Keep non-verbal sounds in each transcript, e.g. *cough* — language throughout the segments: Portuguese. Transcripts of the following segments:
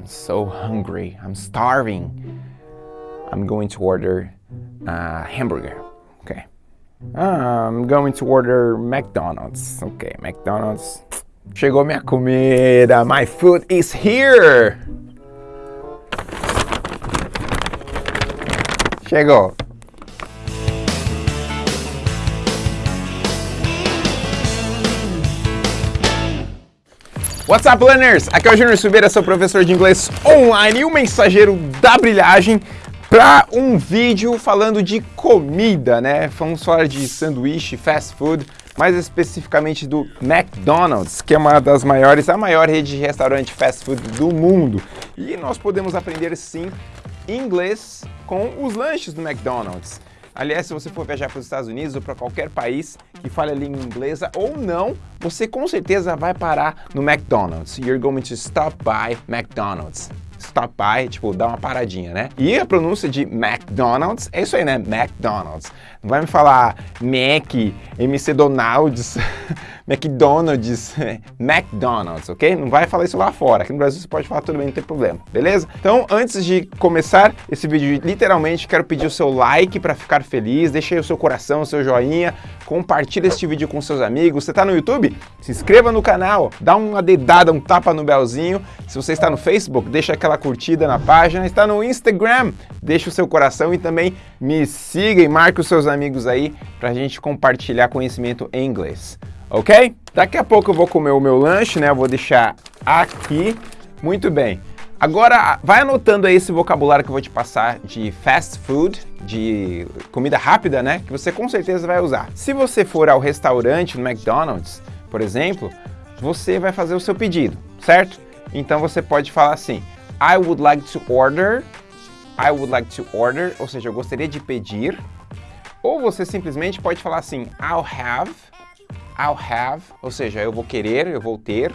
I'm so hungry. I'm starving. I'm going to order a hamburger. Okay. I'm going to order McDonald's. Okay, McDonald's. Chegou minha comida. My food is here. Chegou. What's up, learners? Aqui é o Júnior Silveira, seu professor de inglês online e o mensageiro da brilhagem para um vídeo falando de comida, né? Vamos falar de sanduíche, fast food, mais especificamente do McDonald's, que é uma das maiores, a maior rede de restaurante fast food do mundo. E nós podemos aprender sim inglês com os lanches do McDonald's. Aliás, se você for viajar para os Estados Unidos ou para qualquer país que fale a língua inglesa ou não, você com certeza vai parar no McDonald's. You're going to stop by McDonald's. Stop by, tipo, dar uma paradinha, né? E a pronúncia de McDonald's é isso aí, né? McDonald's. Não vai me falar Mac, MC Donalds, *laughs* McDonald's, *laughs* McDonald's, ok? Não vai falar isso lá fora. Aqui no Brasil você pode falar tudo bem, não tem problema, beleza? Então, antes de começar esse vídeo, literalmente quero pedir o seu like para ficar feliz, deixe aí o seu coração, o seu joinha, compartilhe este vídeo com seus amigos. Você está no YouTube? Se inscreva no canal, dá uma dedada, um tapa no belzinho. Se você está no Facebook, deixa aquela curtida na página. Está no Instagram, deixa o seu coração e também me siga e marque os seus amigos aí para a gente compartilhar conhecimento em inglês. Ok? Daqui a pouco eu vou comer o meu lanche, né? Eu vou deixar aqui. Muito bem. Agora, vai anotando aí esse vocabulário que eu vou te passar de fast food, de comida rápida, né? Que você com certeza vai usar. Se você for ao restaurante, no McDonald's, por exemplo, você vai fazer o seu pedido, certo? Então você pode falar assim, I would like to order, I would like to order, ou seja, eu gostaria de pedir, ou você simplesmente pode falar assim, I'll have, I'll have, ou seja, eu vou querer, eu vou ter,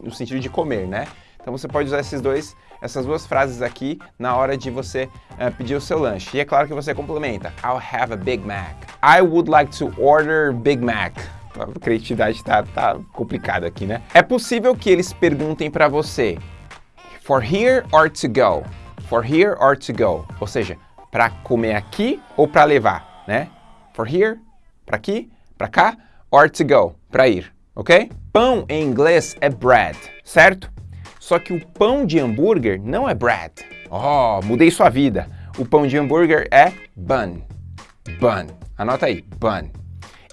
no sentido de comer, né? Então você pode usar esses dois, essas duas frases aqui na hora de você uh, pedir o seu lanche. E é claro que você complementa. I'll have a Big Mac. I would like to order Big Mac. A criatividade tá, tá complicada aqui, né? É possível que eles perguntem para você for here or to go? For here or to go? Ou seja, para comer aqui ou para levar, né? For here, para aqui, para cá, or to go, para ir, ok? Pão em inglês é bread, certo? Só que o pão de hambúrguer não é bread. Oh, mudei sua vida. O pão de hambúrguer é bun. Bun. Anota aí, bun.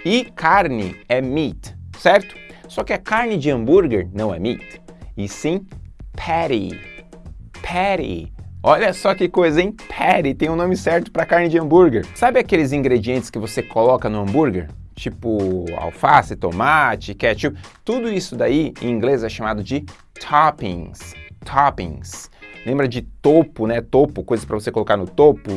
E carne é meat, certo? Só que a carne de hambúrguer não é meat, e sim patty. Patty. Olha só que coisa, hein? Patty tem o um nome certo para carne de hambúrguer. Sabe aqueles ingredientes que você coloca no hambúrguer? Tipo alface, tomate, ketchup. Tudo isso daí em inglês é chamado de toppings, toppings. Lembra de topo, né? Topo, coisas para você colocar no topo,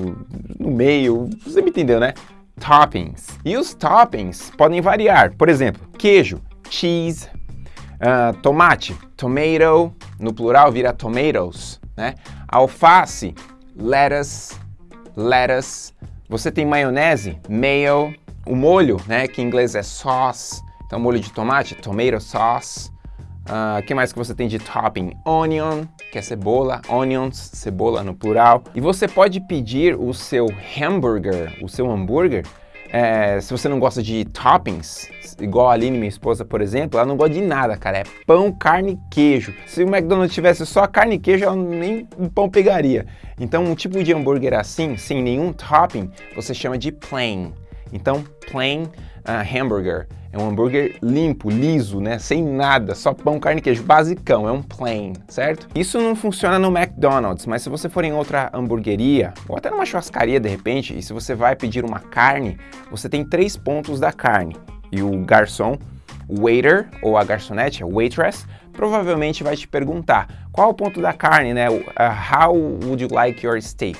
no meio, você me entendeu, né? Toppings. E os toppings podem variar. Por exemplo, queijo, cheese, uh, tomate, tomato, no plural vira tomatoes, né? Alface, lettuce, lettuce. Você tem maionese, mayo. O molho, né? Que em inglês é sauce. Então, molho de tomate, tomato sauce. O uh, ah, que mais que você tem de topping? Onion, que é cebola, onions, cebola no plural. E você pode pedir o seu hambúrguer, o seu hambúrguer, é, se você não gosta de toppings, igual a Aline, minha esposa, por exemplo, ela não gosta de nada, cara. É pão, carne e queijo. Se o McDonald's tivesse só carne e queijo, ela nem o pão pegaria. Então, um tipo de hambúrguer assim, sem nenhum topping, você chama de plain. Então, plain uh, hamburger. É um hambúrguer limpo, liso, né? Sem nada, só pão, carne e queijo, basicão, é um plain, certo? Isso não funciona no McDonald's, mas se você for em outra hamburgueria, ou até numa churrascaria de repente, e se você vai pedir uma carne, você tem três pontos da carne. E o garçom, o waiter, ou a garçonete, a waitress, provavelmente vai te perguntar qual o ponto da carne, né? Uh, how would you like your steak?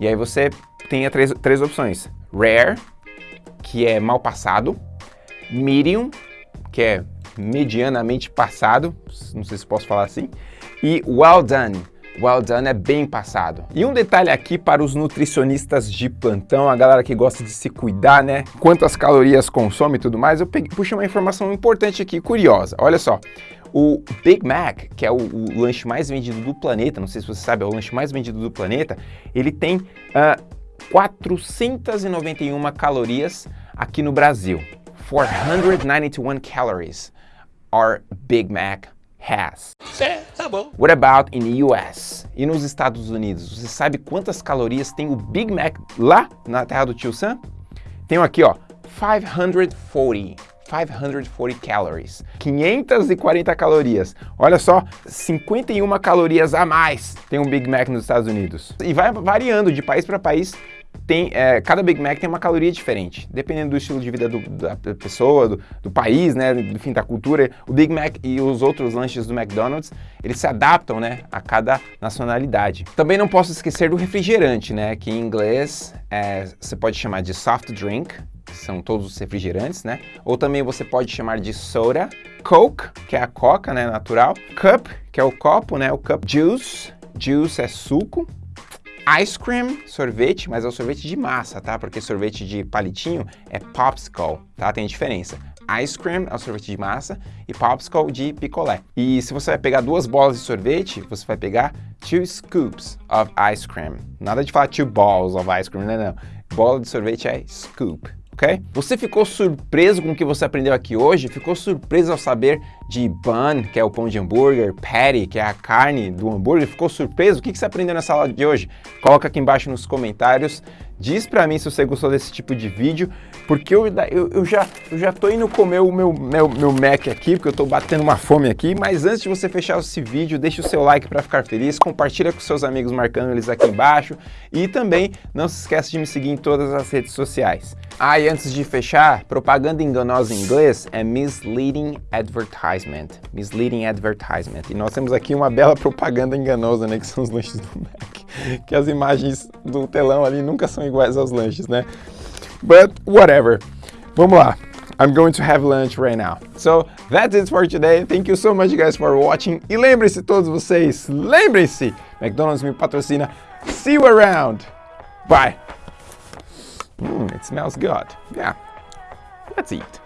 E aí você tem três, três opções. Rare, que é mal passado, medium, que é medianamente passado, não sei se posso falar assim, e well done, well done é bem passado. E um detalhe aqui para os nutricionistas de plantão, a galera que gosta de se cuidar, né? Quantas calorias consome e tudo mais, eu peguei, puxei uma informação importante aqui, curiosa. Olha só, O Big Mac, que é o, o, lanche mais vendido do planeta, não sei se você sabe, é o lanche mais vendido do planeta, ele tem uh, 491 calorias aqui no Brasil. 491 calories our Big Mac has. É, tá bom. What about in the US? E nos Estados Unidos? Você sabe quantas calorias tem o Big Mac lá na terra do tio Sam? Tenho aqui, ó, 540. 540 calories, 540 calorias. Olha só, 51 calorias a mais tem um Big Mac nos Estados Unidos. E vai variando de país para país tem, é, cada Big Mac tem uma caloria diferente, dependendo do estilo de vida do, da pessoa, do, do, país, né, enfim, da cultura. O Big Mac e os outros lanches do McDonald's, eles se adaptam, né, a cada nacionalidade. Também não posso esquecer do refrigerante, né, que em inglês é, você pode chamar de soft drink, que são todos os refrigerantes, né, ou também você pode chamar de soda, Coke, que é a coca, né, natural, cup, que é o copo, né, o cup juice, juice é suco, Ice cream, sorvete, mas é o sorvete de massa, tá? Porque sorvete de palitinho é popsicle, tá? Tem diferença. Ice cream é o sorvete de massa e popsicle de picolé. E se você vai pegar duas bolas de sorvete, você vai pegar two scoops of ice cream. Nada de falar two balls of ice cream, não, não. Bola de sorvete é scoop, ok? Você ficou surpreso com o que você aprendeu aqui hoje? Ficou surpreso ao saber de bun, que é o pão de hambúrguer, patty, que é a carne do hambúrguer? Ficou surpreso? O que você aprendeu nessa aula de hoje? Coloca aqui embaixo nos comentários. Diz pra mim se você gostou desse tipo de vídeo, porque eu, eu, eu, já, eu já tô indo comer o meu, meu, meu Mac aqui, porque eu tô batendo uma fome aqui, mas antes de você fechar esse vídeo, deixa o seu like para ficar feliz, compartilha com seus amigos marcando eles aqui embaixo e também não se esqueça de me seguir em todas as redes sociais. Ah, e antes de fechar, propaganda enganosa em inglês é misleading advertisement. Misleading advertisement. E nós temos aqui uma bela propaganda enganosa, né, que são os lanches do Mac. *laughs* Que as imagens do telão ali nunca são iguais aos lanches, né? But whatever. Vamos lá. I'm going to have lunch right now. So that's it for today. Thank you so much guys for watching. E lembrem-se todos vocês, lembrem-se, McDonald's me patrocina. See you around. Bye. Mm, it smells good. Yeah. Let's eat.